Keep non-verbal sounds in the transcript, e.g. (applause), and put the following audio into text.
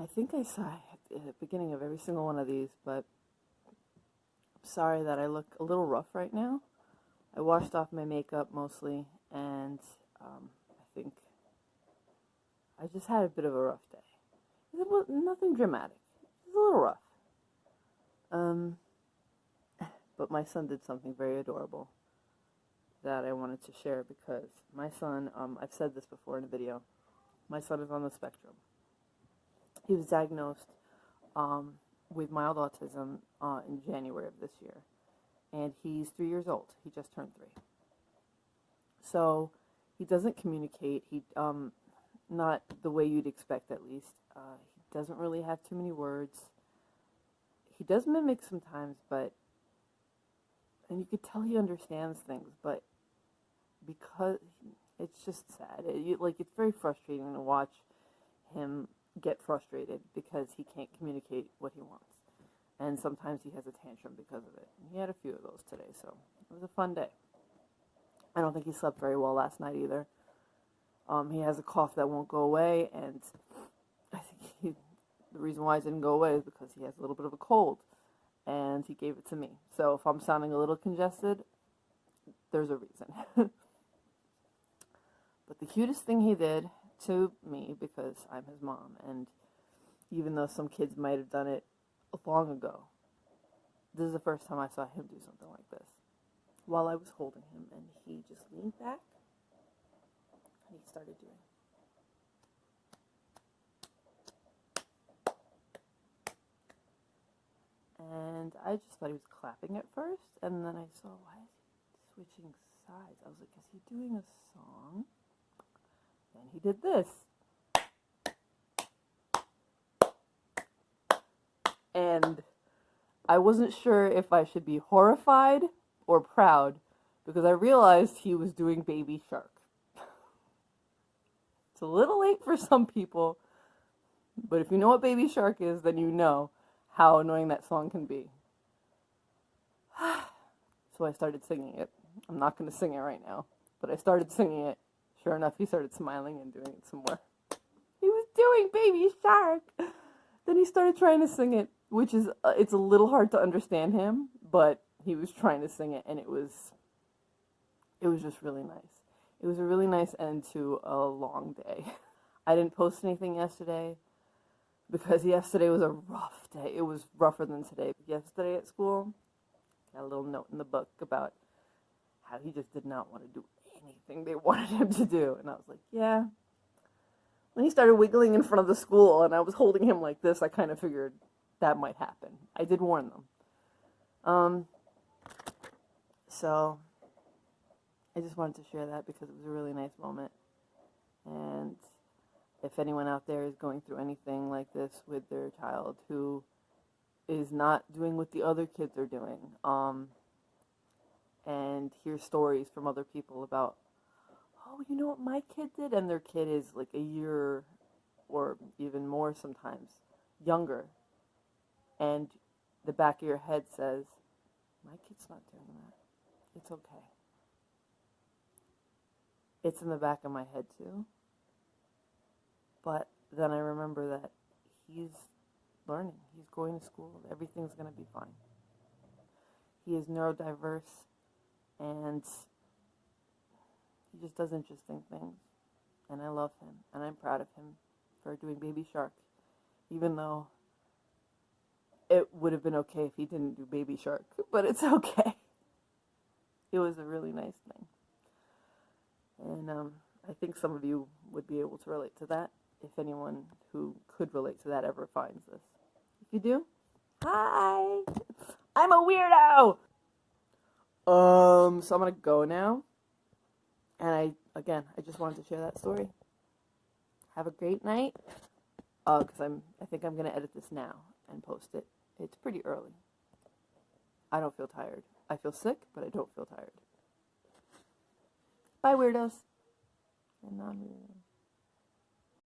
I think I saw at the beginning of every single one of these, but I'm sorry that I look a little rough right now. I washed off my makeup mostly, and um, I think I just had a bit of a rough day. It was nothing dramatic. It was a little rough. Um, but my son did something very adorable that I wanted to share because my son, um, I've said this before in a video, my son is on the spectrum. He was diagnosed um, with mild autism uh, in January of this year, and he's three years old. He just turned three. So he doesn't communicate. He um, not the way you'd expect, at least. Uh, he doesn't really have too many words. He does mimic sometimes, but and you could tell he understands things, but because it's just sad. It, you, like it's very frustrating to watch him get frustrated because he can't communicate what he wants. And sometimes he has a tantrum because of it. He had a few of those today, so it was a fun day. I don't think he slept very well last night either. Um, he has a cough that won't go away, and (laughs) I think he, the reason why it didn't go away is because he has a little bit of a cold, and he gave it to me. So if I'm sounding a little congested, there's a reason. (laughs) but the cutest thing he did to me because I'm his mom. And even though some kids might have done it long ago, this is the first time I saw him do something like this. While I was holding him, and he just leaned back and he started doing. And I just thought he was clapping at first, and then I saw, why is he switching sides? I was like, is he doing a song? And he did this. And I wasn't sure if I should be horrified or proud because I realized he was doing Baby Shark. (laughs) It's a little late for some people, but if you know what Baby Shark is, then you know how annoying that song can be. (sighs) so I started singing it. I'm not going to sing it right now, but I started singing it Sure enough, he started smiling and doing it some more. He was doing Baby Shark. Then he started trying to sing it, which is uh, it's a little hard to understand him, but he was trying to sing it, and it was it was just really nice. It was a really nice end to a long day. (laughs) I didn't post anything yesterday because yesterday was a rough day. It was rougher than today. Yesterday at school, got a little note in the book about how he just did not want to do anything they (laughs) wanted him to do. And I was like, yeah. When he started wiggling in front of the school and I was holding him like this, I kind of figured that might happen. I did warn them. Um, so I just wanted to share that because it was a really nice moment. And if anyone out there is going through anything like this with their child who is not doing what the other kids are doing, um, and hear stories from other people about, oh, you know what my kid did? And their kid is like a year or even more sometimes younger. And the back of your head says, my kid's not doing that. It's okay. It's in the back of my head too. But then I remember that he's learning. He's going to school. Everything's going to be fine. He is neurodiverse and he just does interesting things. And I love him, and I'm proud of him for doing Baby Shark, even though it would have been okay if he didn't do Baby Shark, (laughs) but it's okay. It was a really nice thing. And um, I think some of you would be able to relate to that if anyone who could relate to that ever finds this. If you do, hi! I'm a weirdo! Um, so I'm gonna go now. And I, again, I just wanted to share that story. Have a great night. Uh, cause I'm, I think I'm gonna edit this now and post it. It's pretty early. I don't feel tired. I feel sick, but I don't feel tired. Bye, weirdos. And non-weirdos.